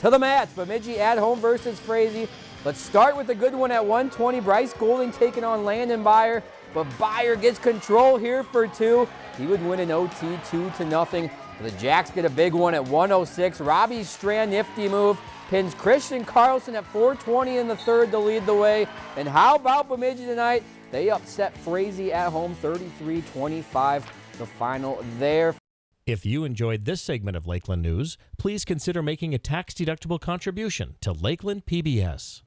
to the mats. Bemidji at home versus Frazee. Let's start with a good one at 120. Bryce Golding taking on Landon Byer, but Byer gets control here for two. He would win an OT two to nothing. The Jacks get a big one at 106. Robbie Strand, nifty move, pins Christian Carlson at 420 in the third to lead the way. And how about Bemidji tonight? They upset Frazee at home 33-25, the final there. If you enjoyed this segment of Lakeland News, please consider making a tax-deductible contribution to Lakeland PBS.